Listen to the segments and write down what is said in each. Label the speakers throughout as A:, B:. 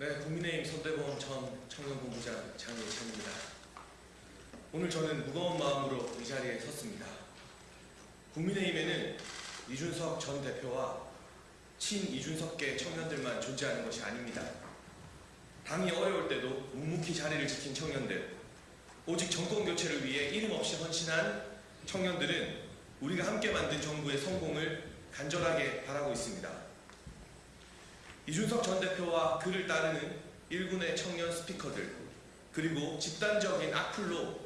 A: 네, 국민의힘 선대본 전 청년본부장 장예찬입니다. 오늘 저는 무거운 마음으로 이 자리에 섰습니다. 국민의힘에는 이준석 전 대표와 친 이준석계 청년들만 존재하는 것이 아닙니다. 당이 어려울 때도 묵묵히 자리를 지킨 청년들, 오직 정권 교체를 위해 이름 없이 헌신한 청년들은 우리가 함께 만든 정부의 성공을 간절하게 바라고 있습니다. 이준석 전 대표와 그를 따르는 일군의 청년 스피커들 그리고 집단적인 악플로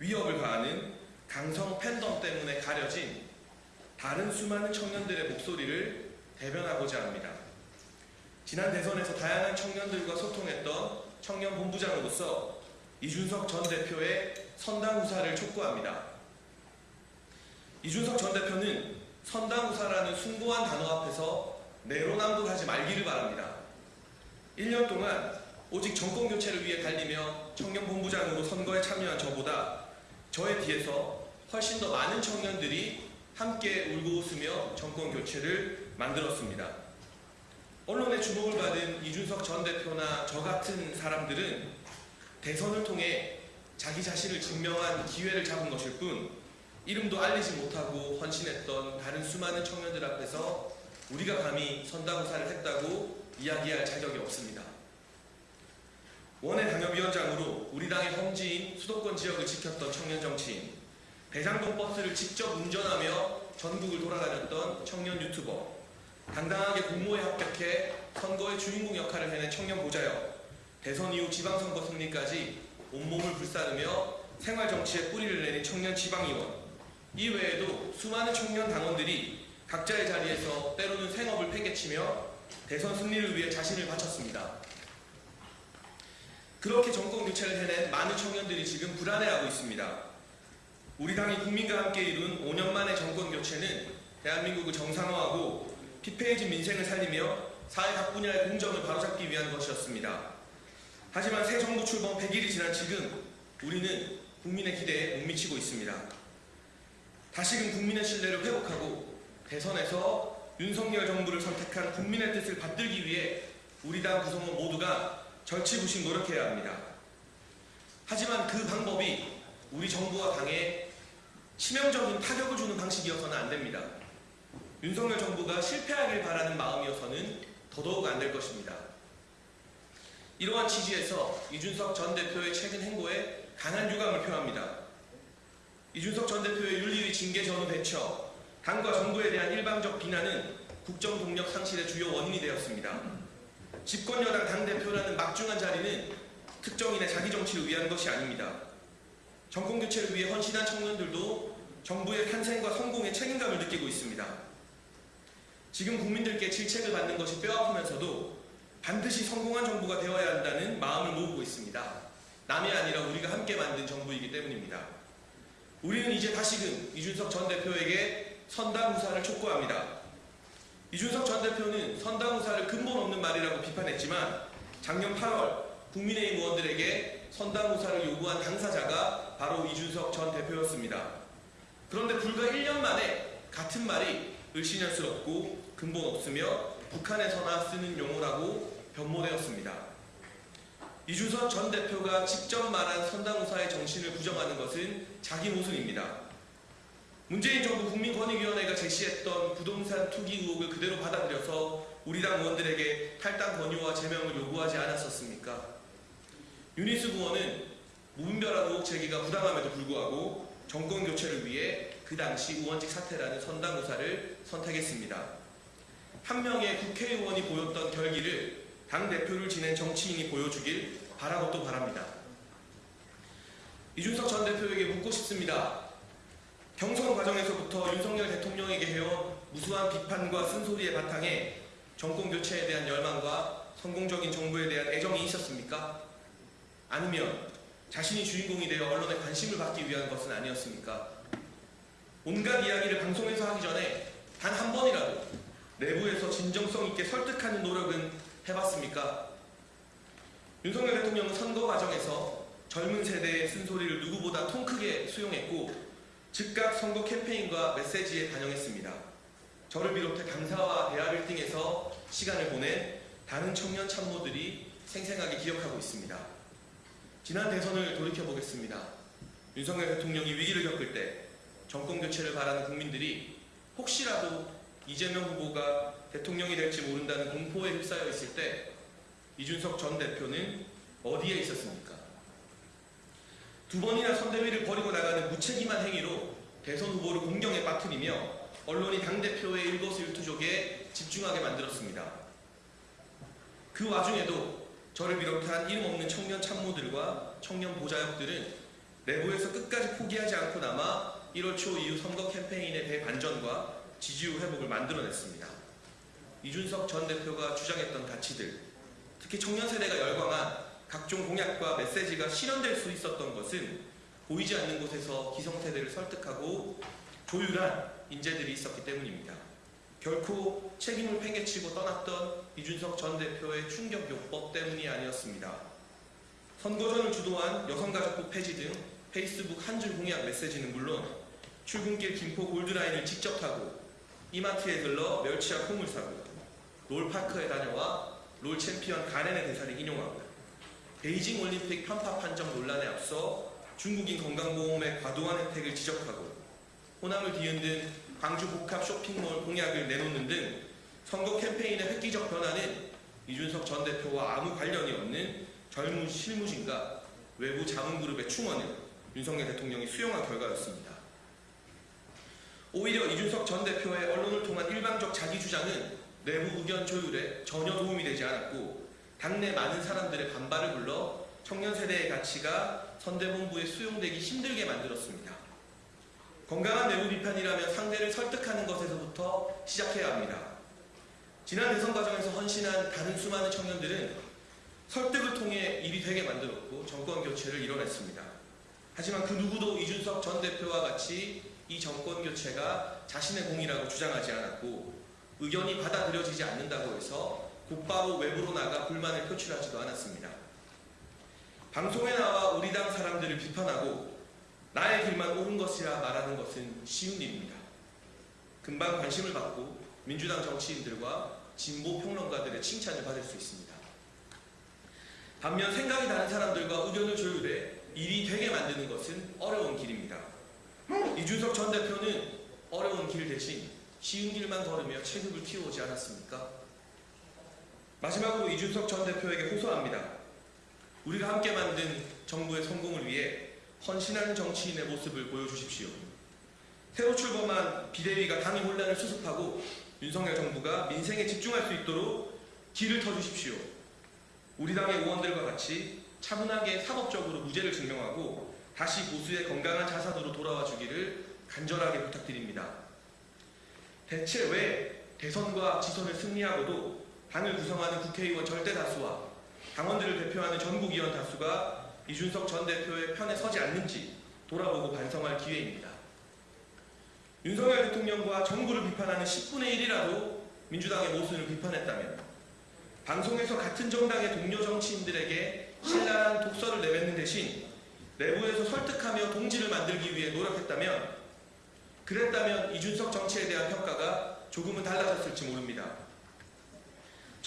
A: 위협을 가하는 강성 팬덤 때문에 가려진 다른 수많은 청년들의 목소리를 대변하고자 합니다. 지난 대선에서 다양한 청년들과 소통했던 청년 본부장으로서 이준석 전 대표의 선당 후사를 촉구합니다. 이준석 전 대표는 선당 후사라는 숭고한 단어 앞에서 내로남불하지 말기를 바랍니다. 1년 동안 오직 정권 교체를 위해 달리며 청년 본부장으로 선거에 참여한 저보다 저의 뒤에서 훨씬 더 많은 청년들이 함께 울고 웃으며 정권 교체를 만들었습니다. 언론의 주목을 받은 이준석 전 대표나 저 같은 사람들은 대선을 통해 자기 자신을 증명한 기회를 잡은 것일 뿐 이름도 알리지 못하고 헌신했던 다른 수많은 청년들 앞에서 우리가 감히 선당후사를 했다고 이야기할 자격이 없습니다. 원외 당협위원장으로 우리 당의 험지인 수도권 지역을 지켰던 청년 정치인, 대장동 버스를 직접 운전하며 전국을 돌아다녔던 청년 유튜버, 당당하게 공모에 합격해 선거의 주인공 역할을 해낸 청년 보좌역, 대선 이후 지방선거 승리까지 온몸을 불사르며 생활정치에 뿌리를 내린 청년 지방의원, 이 외에도 수많은 청년 당원들이 각자의 자리에서 때로는 생업을 팽개치며 대선 승리를 위해 자신을 바쳤습니다. 그렇게 정권 교체를 해낸 많은 청년들이 지금 불안해하고 있습니다. 우리 당이 국민과 함께 이룬 5년 만의 정권 교체는 대한민국을 정상화하고 피폐해진 민생을 살리며 사회 각 분야의 공정을 바로잡기 위한 것이었습니다. 하지만 새 정부 출범 100일이 지난 지금 우리는 국민의 기대에 못 미치고 있습니다. 다시금 국민의 신뢰를 회복하고 대선에서 윤석열 정부를 선택한 국민의 뜻을 받들기 위해 우리 당 구성원 모두가 절치부심 노력해야 합니다. 하지만 그 방법이 우리 정부와 당에 치명적인 타격을 주는 방식이어서는 안 됩니다. 윤석열 정부가 실패하길 바라는 마음이어서는 더더욱 안 될 것입니다. 이러한 취지에서 이준석 전 대표의 최근 행보에 강한 유감을 표합니다. 이준석 전 대표의 윤리위 징계 전후 대처, 당과 정부에 대한 일방적 비난은 국정 동력 상실의 주요 원인이 되었습니다. 집권 여당 당대표라는 막중한 자리는 특정인의 자기 정치를 위한 것이 아닙니다. 정권 교체를 위해 헌신한 청년들도 정부의 탄생과 성공에 책임감을 느끼고 있습니다. 지금 국민들께 질책을 받는 것이 뼈아프면서도 반드시 성공한 정부가 되어야 한다는 마음을 모으고 있습니다. 남이 아니라 우리가 함께 만든 정부이기 때문입니다. 우리는 이제 다시금 이준석 전 대표에게 선당 후사를 촉구합니다. 이준석 전 대표는 선당 후사를 근본 없는 말이라고 비판했지만 작년 8월 국민의힘 의원들에게 선당 후사를 요구한 당사자가 바로 이준석 전 대표였습니다. 그런데 불과 1년 만에 같은 말이 을씨년스럽고 근본 없으며 북한에서나 쓰는 용어라고 변모되었습니다. 이준석 전 대표가 직접 말한 선당 후사의 정신을 부정하는 것은 자기 모순입니다. 문재인 정부 국민권익위원회가 제시했던 부동산 투기 의혹을 그대로 받아들여서 우리 당 의원들에게 탈당 권유와 제명을 요구하지 않았었습니까? 유니스 부원은 무분별한 의혹 제기가 부당함에도 불구하고 정권 교체를 위해 그 당시 의원직 사퇴라는 선당후사를 선택했습니다. 한 명의 국회의원이 보였던 결기를 당대표를 지낸 정치인이 보여주길 바라고 또 바랍니다. 이준석 전 대표에게 묻고 싶습니다. 경선 과정에서부터 윤석열 대통령에게 해온 무수한 비판과 쓴소리의 바탕에 정권 교체에 대한 열망과 성공적인 정부에 대한 애정이 있었습니까? 아니면 자신이 주인공이 되어 언론의 관심을 받기 위한 것은 아니었습니까? 온갖 이야기를 방송에서 하기 전에 단 한 번이라도 내부에서 진정성 있게 설득하는 노력은 해봤습니까? 윤석열 대통령은 선거 과정에서 젊은 세대의 쓴소리를 누구보다 통 크게 수용했고 즉각 선거 캠페인과 메시지에 반영했습니다. 저를 비롯해 당사와 대학 1등에서 시간을 보낸 다른 청년 참모들이 생생하게 기억하고 있습니다. 지난 대선을 돌이켜보겠습니다. 윤석열 대통령이 위기를 겪을 때 정권 교체를 바라는 국민들이 혹시라도 이재명 후보가 대통령이 될지 모른다는 공포에 휩싸여 있을 때 이준석 전 대표는 어디에 있었습니까? 두 번이나 선대위를 벌이고 나가는 무책임한 행위로 대선 후보를 공경에 빠뜨리며 언론이 당대표의 일거수일투족에 집중하게 만들었습니다. 그 와중에도 저를 비롯한 이름 없는 청년 참모들과 청년 보좌역들은 내부에서 끝까지 포기하지 않고 남아 1월 초 이후 선거 캠페인의 대반전과 지지율 회복을 만들어냈습니다. 이준석 전 대표가 주장했던 가치들, 특히 청년 세대가 열광한 각종 공약과 메시지가 실현될 수 있었던 것은 보이지 않는 곳에서 기성세대를 설득하고 조율한 인재들이 있었기 때문입니다. 결코 책임을 팽개치고 떠났던 이준석 전 대표의 충격요법 때문이 아니었습니다. 선거전을 주도한 여성가족부 폐지 등 페이스북 한 줄 공약 메시지는 물론 출근길 김포 골드라인을 직접 타고 이마트에 들러 멸치와 콩을 사고 롤파크에 다녀와 롤 챔피언 가렌의 대사를 인용하고 베이징 올림픽 편파 판정 논란에 앞서 중국인 건강보험의 과도한 혜택을 지적하고 호남을 뒤흔든 광주 복합 쇼핑몰 공약을 내놓는 등 선거 캠페인의 획기적 변화는 이준석 전 대표와 아무 관련이 없는 젊은 실무진과 외부 자문그룹의 충원을 윤석열 대통령이 수용한 결과였습니다. 오히려 이준석 전 대표의 언론을 통한 일방적 자기 주장은 내부 의견 조율에 전혀 도움이 되지 않았고 당내 많은 사람들의 반발을 불러 청년 세대의 가치가 선대본부에 수용되기 힘들게 만들었습니다. 건강한 내부 비판이라면 상대를 설득하는 것에서부터 시작해야 합니다. 지난 대선 과정에서 헌신한 다른 수많은 청년들은 설득을 통해 일이 되게 만들었고 정권 교체를 이뤄냈습니다. 하지만 그 누구도 이준석 전 대표와 같이 이 정권 교체가 자신의 공이라고 주장하지 않았고 의견이 받아들여지지 않는다고 해서 곧바로 외부로 나가 불만을 표출하지도 않았습니다. 방송에 나와 우리 당 사람들을 비판하고 나의 길만 옳은 것이라 말하는 것은 쉬운 일입니다. 금방 관심을 받고 민주당 정치인들과 진보 평론가들의 칭찬을 받을 수 있습니다. 반면 생각이 다른 사람들과 의견을 조율해 일이 되게 만드는 것은 어려운 길입니다. 이준석 전 대표는 어려운 길 대신 쉬운 길만 걸으며 체급을 키워오지 않았습니까? 마지막으로 이준석 전 대표에게 호소합니다. 우리가 함께 만든 정부의 성공을 위해 헌신하는 정치인의 모습을 보여주십시오. 새로 출범한 비대위가 당의 혼란을 수습하고 윤석열 정부가 민생에 집중할 수 있도록 길을 터주십시오. 우리 당의 의원들과 같이 차분하게 사법적으로 무죄를 증명하고 다시 보수의 건강한 자산으로 돌아와 주기를 간절하게 부탁드립니다. 대체 왜 대선과 지선을 승리하고도 당을 구성하는 국회의원 절대 다수와 당원들을 대표하는 전국위원 다수가 이준석 전 대표의 편에 서지 않는지 돌아보고 반성할 기회입니다. 윤석열 대통령과 정부를 비판하는 10분의 1이라도 민주당의 모순을 비판했다면 방송에서 같은 정당의 동료 정치인들에게 신랄한 독서를 내뱉는 대신 내부에서 설득하며 동지를 만들기 위해 노력했다면 그랬다면 이준석 정치에 대한 평가가 조금은 달라졌을지 모릅니다.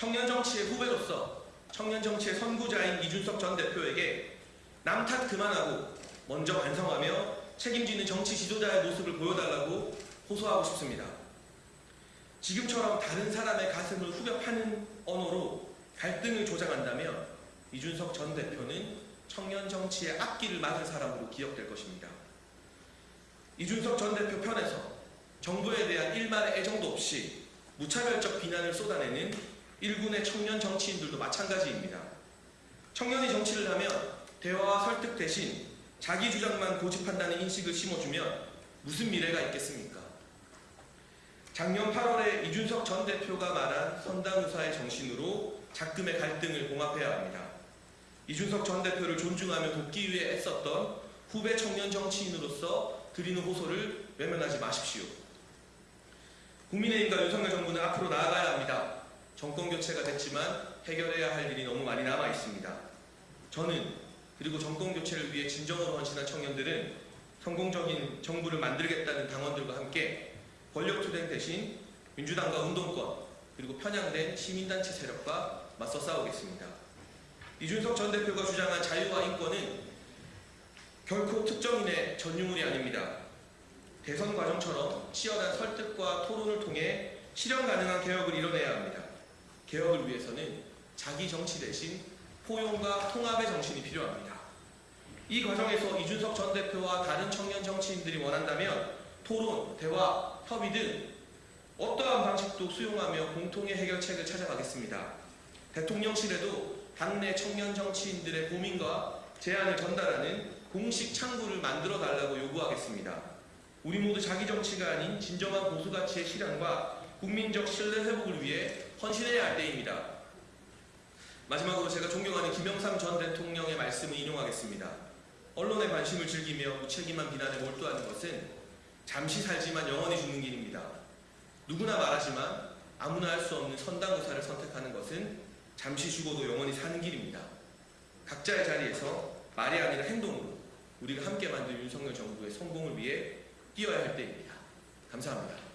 A: 청년 정치의 후배로서 청년 정치의 선구자인 이준석 전 대표에게 남탓 그만하고 먼저 반성하며 책임지는 정치 지도자의 모습을 보여달라고 호소하고 싶습니다. 지금처럼 다른 사람의 가슴을 후벼 파는 언어로 갈등을 조장한다면 이준석 전 대표는 청년 정치의 앞길을 막은 사람으로 기억될 것입니다. 이준석 전 대표 편에서 정부에 대한 일말의 애정도 없이 무차별적 비난을 쏟아내는 일군의 청년 정치인들도 마찬가지입니다. 청년이 정치를 하면 대화와 설득 대신 자기 주장만 고집한다는 인식을 심어주면 무슨 미래가 있겠습니까? 작년 8월에 이준석 전 대표가 말한 선당유사의 정신으로 작금의 갈등을 봉합해야 합니다. 이준석 전 대표를 존중하며 돕기 위해 애썼던 후배 청년 정치인으로서 드리는 호소를 외면하지 마십시오. 국민의힘과 윤석열 정부는 앞으로 나아가야 합니다. 정권 교체가 됐지만 해결해야 할 일이 너무 많이 남아 있습니다. 저는 그리고 정권 교체를 위해 진정으로 헌신한 청년들은 성공적인 정부를 만들겠다는 당원들과 함께 권력 투쟁 대신 민주당과 운동권 그리고 편향된 시민단체 세력과 맞서 싸우겠습니다. 이준석 전 대표가 주장한 자유와 인권은 결코 특정인의 전유물이 아닙니다. 대선 과정처럼 치열한 설득과 토론을 통해 실현 가능한 개혁을 이뤄내야 합니다. 개혁을 위해서는 자기 정치 대신 포용과 통합의 정신이 필요합니다. 이 과정에서 이준석 전 대표와 다른 청년 정치인들이 원한다면 토론, 대화, 협의 등 어떠한 방식도 수용하며 공통의 해결책을 찾아가겠습니다. 대통령실에도 당내 청년 정치인들의 고민과 제안을 전달하는 공식 창구를 만들어 달라고 요구하겠습니다. 우리 모두 자기 정치가 아닌 진정한 보수 가치의 실현과 국민적 신뢰 회복을 위해 헌신해야 할 때입니다. 마지막으로 제가 존경하는 김영삼 전 대통령의 말씀을 인용하겠습니다. 언론의 관심을 즐기며 무책임한 비난에 몰두하는 것은 잠시 살지만 영원히 죽는 길입니다. 누구나 말하지만 아무나 할 수 없는 선당구사를 선택하는 것은 잠시 죽어도 영원히 사는 길입니다. 각자의 자리에서 말이 아니라 행동으로 우리가 함께 만든 윤석열 정부의 성공을 위해 뛰어야 할 때입니다. 감사합니다.